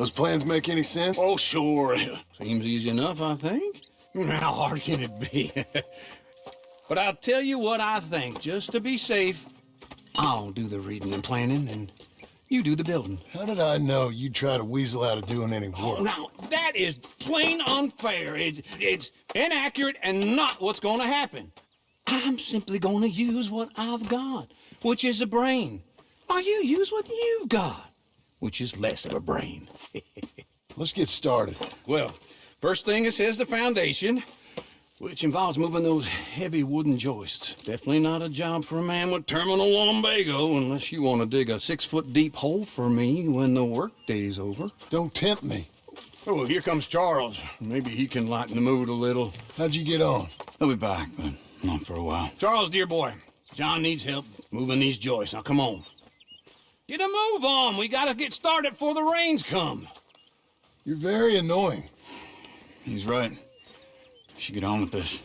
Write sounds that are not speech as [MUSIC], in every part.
Those plans make any sense? Oh, sure. Seems easy enough, I think. How hard can it be? [LAUGHS] but I'll tell you what I think, just to be safe. I'll do the reading and planning, and you do the building. How did I know you'd try to weasel out of doing any work? Oh, now, that is plain unfair. It, it's inaccurate and not what's going to happen. I'm simply going to use what I've got, which is a brain. While you use what you've got which is less of a brain. [LAUGHS] Let's get started. Well, first thing it says the foundation, which involves moving those heavy wooden joists. Definitely not a job for a man with terminal lumbago, unless you want to dig a six-foot deep hole for me when the workday's over. Don't tempt me. Oh, here comes Charles. Maybe he can lighten the mood a little. How'd you get on? I'll be back, but not for a while. Charles, dear boy, John needs help moving these joists. Now, come on. Get a move on. We gotta get started before the rains come. You're very annoying. He's right. We should get on with this.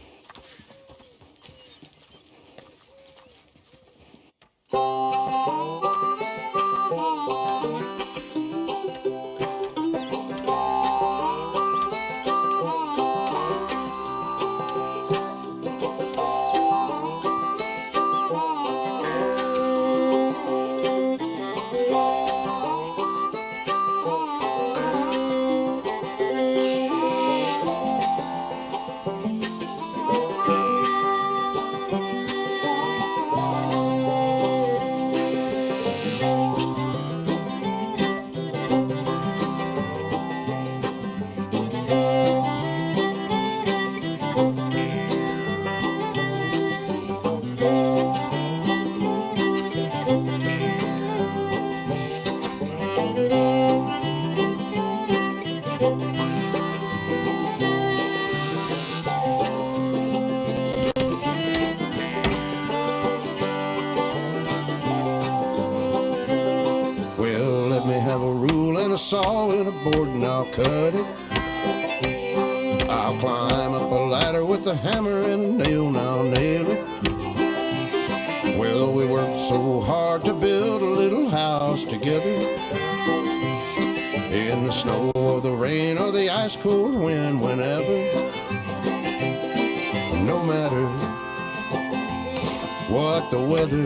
Saw and a board and I'll cut it. I'll climb up a ladder with a hammer and a nail and I'll nail it. Well, we worked so hard to build a little house together. In the snow or the rain or the ice cold wind, whenever. No matter what the weather,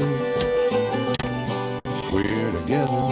we're together.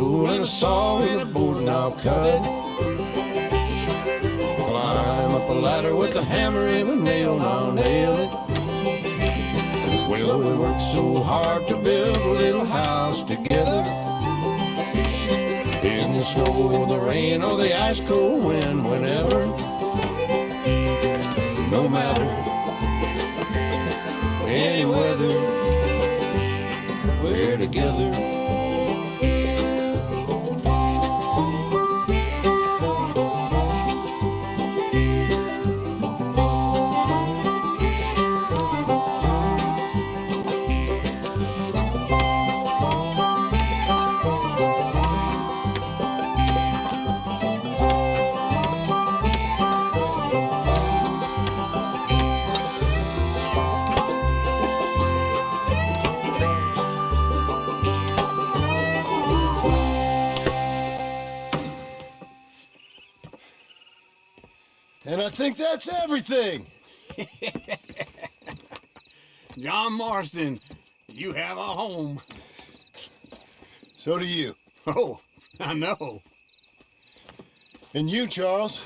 Rule and a saw and a board and I'll cut it. Climb up a ladder with a hammer and a nail and I'll nail it. Well, we worked so hard to build a little house together. In the snow or the rain or the ice cold wind, whenever. No matter any weather, we're together. And I think that's everything. [LAUGHS] John Marston, you have a home. So do you. [LAUGHS] Oh, I know. And you, Charles.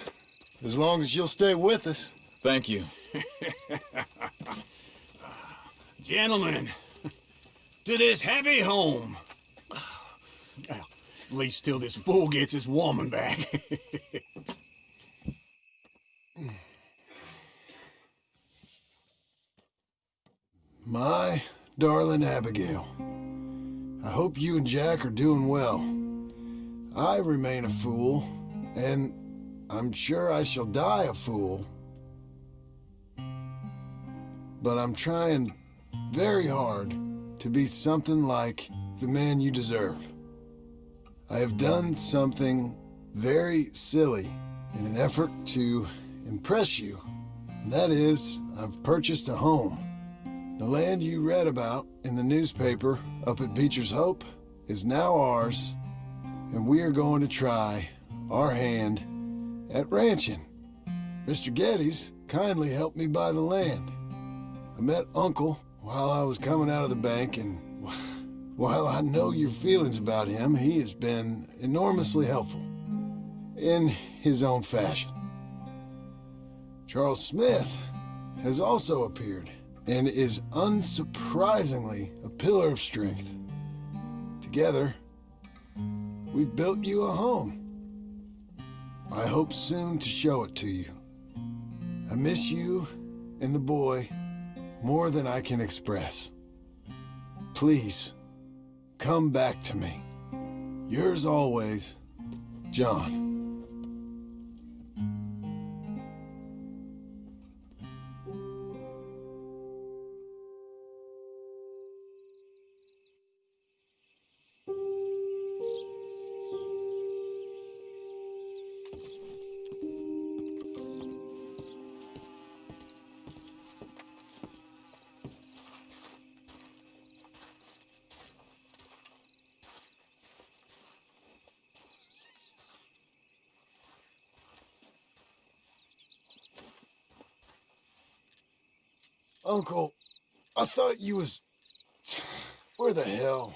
As long as you'll stay with us. Thank you. [LAUGHS] Gentlemen, to this happy home. At least till this fool gets his woman back. Darling Abigail, I hope you and Jack are doing well. I remain a fool, and I'm sure I shall die a fool. But I'm trying very hard to be something like the man you deserve. I have done something very silly in an effort to impress you. That is, I've purchased a home. The land you read about in the newspaper up at Beecher's Hope is now ours, and we are going to try our hand at ranching. Mr. Geddes kindly helped me buy the land. I met Uncle while I was coming out of the bank, and [LAUGHS] while I know your feelings about him, he has been enormously helpful in his own fashion. Charles Smith has also appeared and is unsurprisingly a pillar of strength. Together, we've built you a home. I hope soon to show it to you. I miss you and the boy more than I can express. Please, come back to me. Yours always, John. Uncle, I thought you was... [SIGHS] Where the hell?